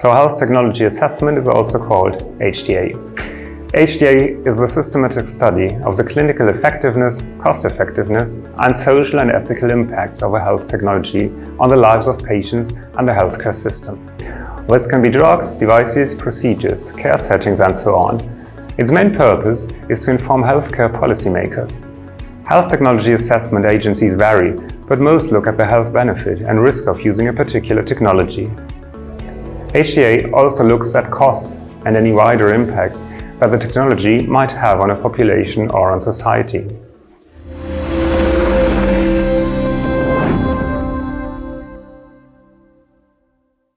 So health technology assessment is also called HTA. HTA is the systematic study of the clinical effectiveness, cost-effectiveness and social and ethical impacts of a health technology on the lives of patients and the healthcare system. This can be drugs, devices, procedures, care settings and so on. Its main purpose is to inform healthcare policymakers. Health technology assessment agencies vary, but most look at the health benefit and risk of using a particular technology. HTA also looks at costs and any wider impacts that the technology might have on a population or on society.